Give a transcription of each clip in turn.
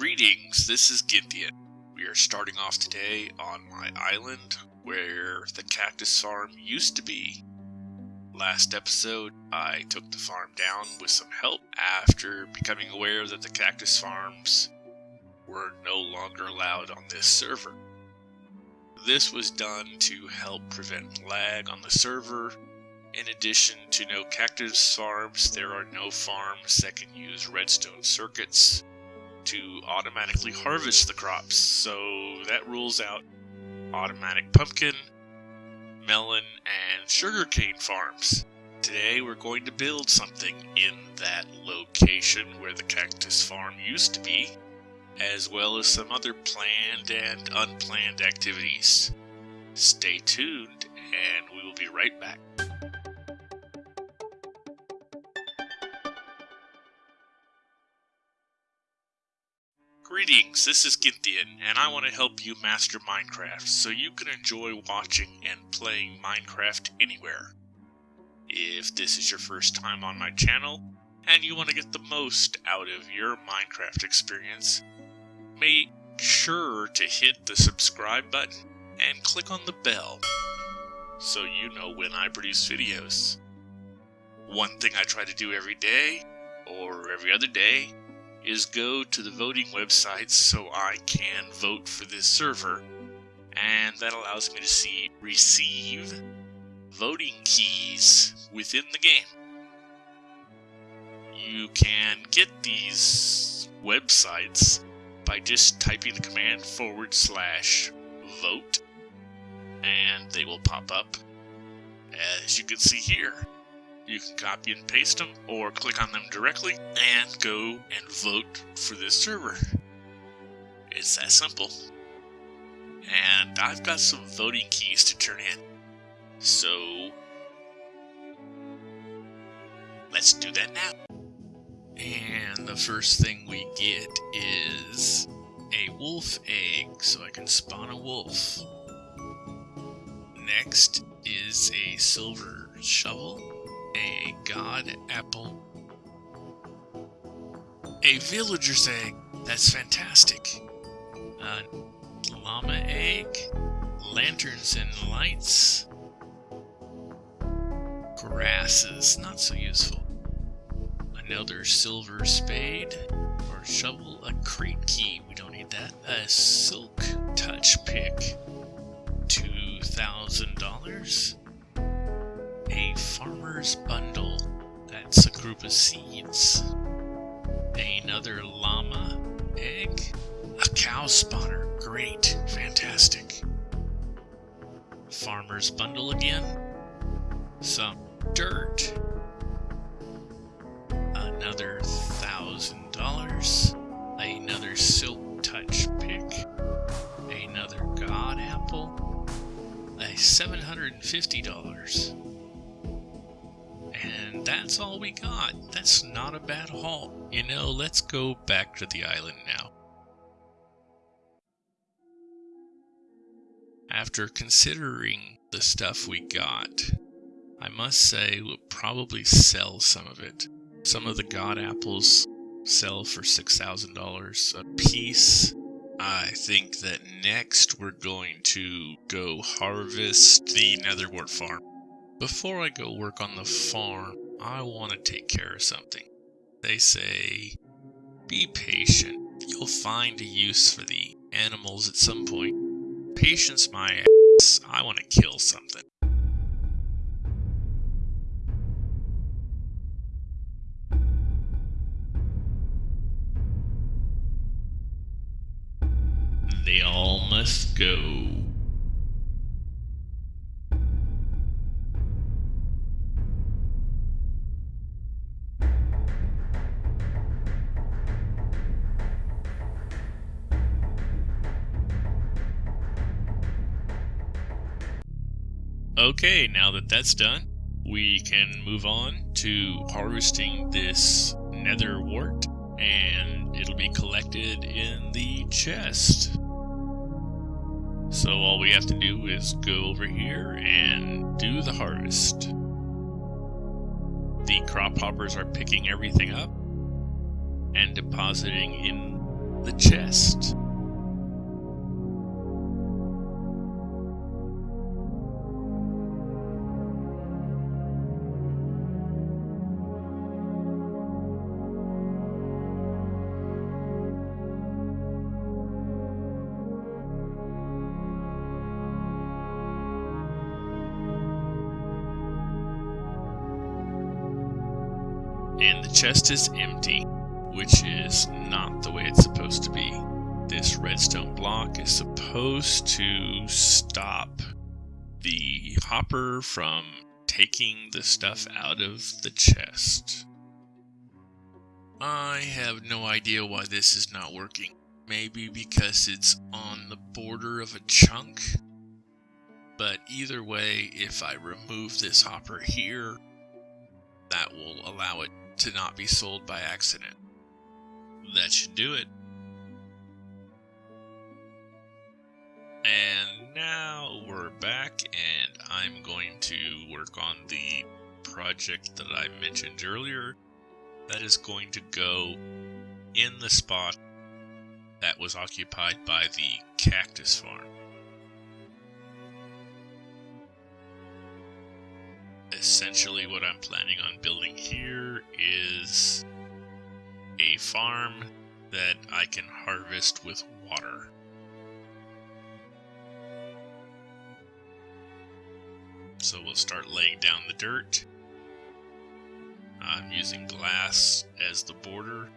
Greetings, this is Ginthian. We are starting off today on my island where the cactus farm used to be. Last episode, I took the farm down with some help after becoming aware that the cactus farms were no longer allowed on this server. This was done to help prevent lag on the server. In addition to no cactus farms, there are no farms that can use redstone circuits to automatically harvest the crops, so that rules out automatic pumpkin, melon, and sugarcane farms. Today we're going to build something in that location where the cactus farm used to be, as well as some other planned and unplanned activities. Stay tuned, and we will be right back. Greetings, this is Ginthian, and I want to help you master Minecraft so you can enjoy watching and playing Minecraft anywhere. If this is your first time on my channel, and you want to get the most out of your Minecraft experience, make sure to hit the subscribe button and click on the bell so you know when I produce videos. One thing I try to do every day, or every other day, is go to the voting website so I can vote for this server, and that allows me to see receive voting keys within the game. You can get these websites by just typing the command forward slash vote, and they will pop up as you can see here. You can copy and paste them or click on them directly and go and vote for this server. It's that simple. And I've got some voting keys to turn in. So let's do that now. And the first thing we get is a wolf egg so I can spawn a wolf. Next is a silver shovel a god apple, a villager's egg. That's fantastic. A llama egg, lanterns and lights, grasses, not so useful. Another silver spade or shovel, a crate key, we don't need that. A silk touch pick, $2,000 a farmer's bundle. That's a group of seeds. Another llama egg. A cow spawner. Great. Fantastic. Farmer's bundle again. Some dirt. Another thousand dollars. Another silk touch pick. Another god apple. A $750 that's all we got. That's not a bad haul. You know, let's go back to the island now. After considering the stuff we got, I must say we'll probably sell some of it. Some of the god apples sell for $6,000 a piece. I think that next we're going to go harvest the netherwort farm. Before I go work on the farm, I want to take care of something. They say, be patient. You'll find a use for the animals at some point. Patience my ass. I want to kill something. They all must go. Okay, now that that's done, we can move on to harvesting this nether wart, and it'll be collected in the chest. So all we have to do is go over here and do the harvest. The crop hoppers are picking everything up and depositing in the chest. And the chest is empty, which is not the way it's supposed to be. This redstone block is supposed to stop the hopper from taking the stuff out of the chest. I have no idea why this is not working. Maybe because it's on the border of a chunk? But either way, if I remove this hopper here, that will allow it to not be sold by accident. That should do it. And now we're back, and I'm going to work on the project that I mentioned earlier. That is going to go in the spot that was occupied by the cactus farm. Essentially what I'm planning on building here is a farm that I can harvest with water. So we'll start laying down the dirt. I'm using glass as the border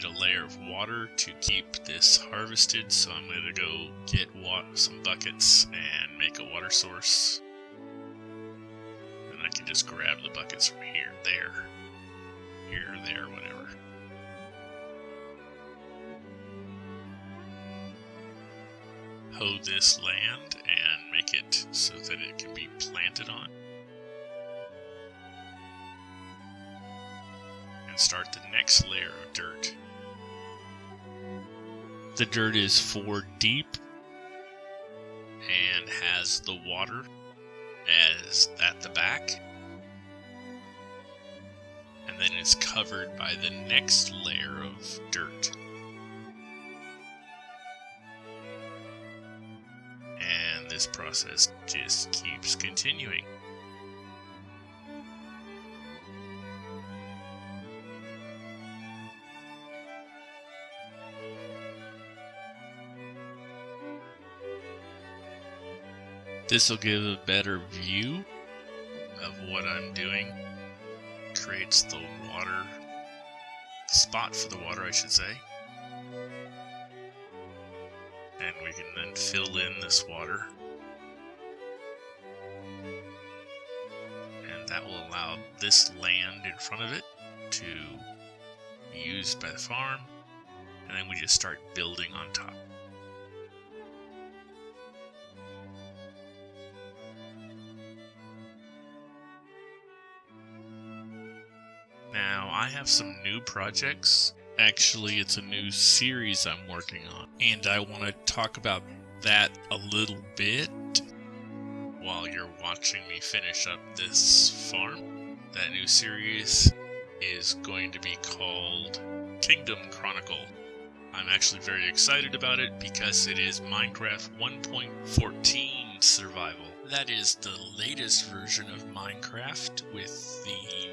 need a layer of water to keep this harvested, so I'm going to go get some buckets and make a water source. And I can just grab the buckets from here, there, here, there, whatever. Hoe this land and make it so that it can be planted on. Start the next layer of dirt the dirt is four deep and has the water as at the back. And then it's covered by the next layer of dirt. And this process just keeps continuing. This will give a better view of what I'm doing. Creates the water, spot for the water, I should say. And we can then fill in this water. And that will allow this land in front of it to be used by the farm. And then we just start building on top. I have some new projects. Actually, it's a new series I'm working on, and I want to talk about that a little bit while you're watching me finish up this farm. That new series is going to be called Kingdom Chronicle. I'm actually very excited about it because it is Minecraft 1.14 survival. That is the latest version of Minecraft with the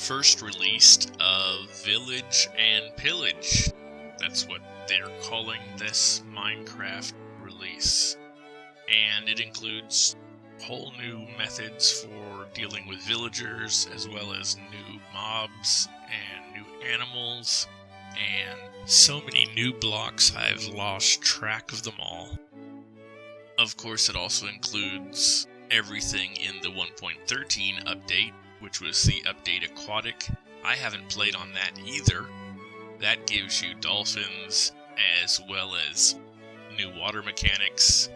first released of Village and Pillage. That's what they're calling this Minecraft release. And it includes whole new methods for dealing with villagers, as well as new mobs and new animals, and so many new blocks I've lost track of them all. Of course, it also includes everything in the 1.13 update, which was the update Aquatic. I haven't played on that either. That gives you dolphins as well as new water mechanics.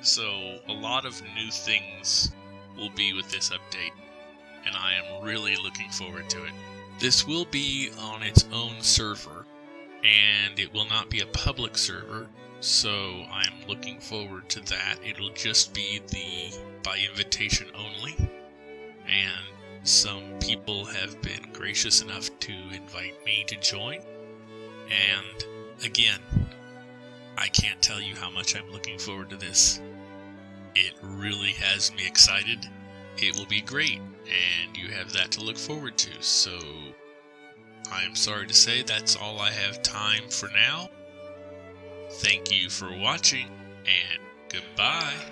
So a lot of new things will be with this update, and I am really looking forward to it. This will be on its own server, and it will not be a public server, so I'm looking forward to that. It'll just be the by invitation only and some people have been gracious enough to invite me to join. And again, I can't tell you how much I'm looking forward to this. It really has me excited. It will be great, and you have that to look forward to. So, I am sorry to say that's all I have time for now. Thank you for watching, and goodbye.